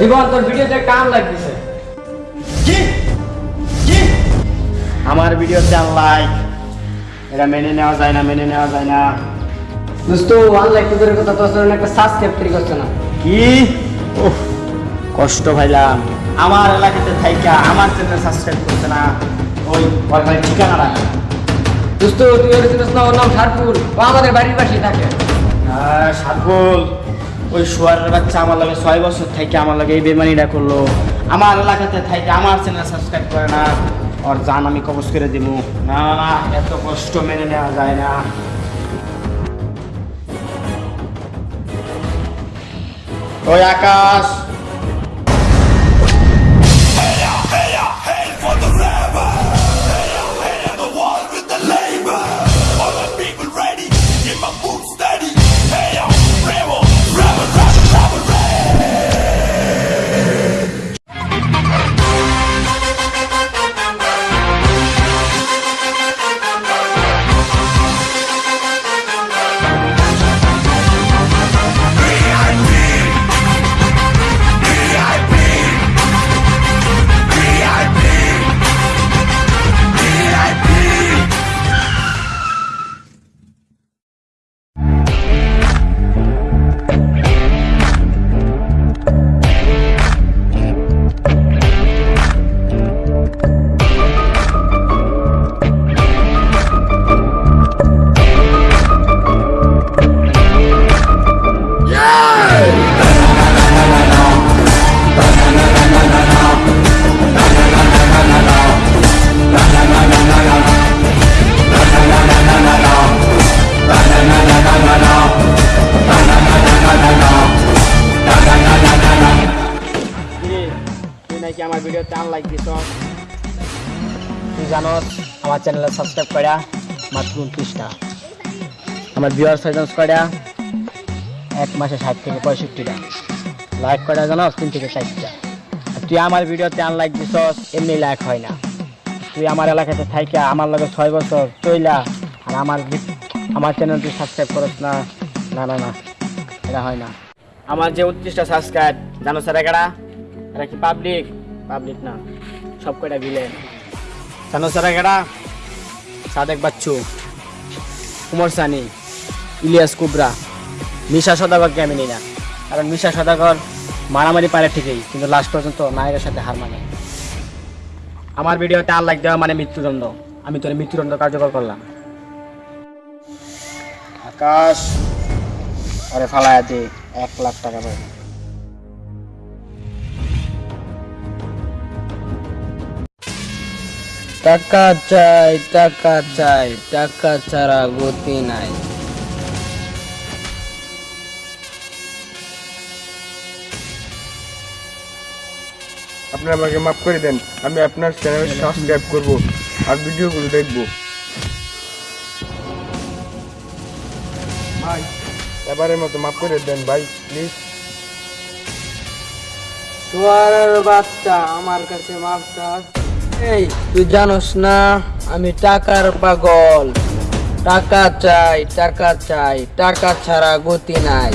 জীবন তোর ভিডিওতে কাম লাগতেছে। কি? কি? আমার ভিডিওতে লাইক এটা মেনে নেওয়া যায় না মেনে নেওয়া যায় না। দোস্ত অনলাইন তোদের কথা তোর একটা সাবস্ক্রাইব তৈরি করছে না। কি? উফ, কষ্ট ভাইলাম আমার এলাকাতে থাইকা আমার চ্যানেল সাবস্ক্রাইব করছে না। ওই ভাই ঠিকানা রাখ দোস্ত তুই ওর চিনিস না ওর নাম সারপুর ও আমাদের বাড়ির পাশেই থাকে। হ্যাঁ সাতবল ওই শোয়ারের বাচ্চা আমার লাগে ছয় বছর থেকে আমার লাগে এই বেমানিটা করল। আমার এলাকাতে থাইকে আমার চ্যানেল সাবস্ক্রাইব করে না। ওর জান আমি কবজ করে দিব না না, এত কষ্ট মেনে নেওয়া যায় না। ওই আকাশ! নাকি আমার ভিডিওতে আনলাইক দিছ। জানস আমার চ্যানেলে সাবস্ক্রাইব করা মাত্র উনত্রিশটা। আমার ভিউয়ার সাইজেন্স করা এক মাসে ষাট থেকে পঁয়ষট্টিটা। লাইক করা জানস তিন থেকে ষাটটা তুই আমার ভিডিওতে আনলাইক দিছস, এমনি লাইক হয় না। তুই আমার এলাকাতে থাইকা, আমার লগে ছয় বছর চইলা, আর আমার আমার চ্যানেল তুই সাবস্ক্রাইব করস না না না না, এটা হয় না। আমার যে উনত্রিশটা সাবস্ক্রাইব জানো স্যার একারা এরা কি পাবলিক পাবলিক না সব কয়টা ভিলেন জানো স্যার একারা সাদেক বাচ্চু কুমার সানি ইলিয়াস কুবরা মিশা সদাগরকে আমি নিই না। কারণ মিশা সদাগর মারামারি পারে ঠিকই কিন্তু লাস্ট পর্যন্ত নায়কের সাথে হার মানে। আমার ভিডিওতে আর লাইক দেওয়া মানে মৃত্যুদণ্ড। আমি তোর মৃত্যুদণ্ড কার্যকর করলাম। আকাশ আরে ফালায়া দে এক লাখ টাকা পাবে। টাকা চাই টাকা চাই টাকা ছাড়া গতি নাই। আপনি আমাকে মাফ করে দেন আমি আপনার চ্যানেল সাবস্ক্রাইব করব আর ভিডিওগুলো দেখব। ভাই এবারের মতো মাফ করে দেন ভাই প্লিজ সোয়ারের বাচ্চা আমার কাছে মাপ চাস? এই, তুই জানোস না, আমি টাকার পাগল। টাকা চাই টাকা চাই, টাকা ছাড়া গতি নাই।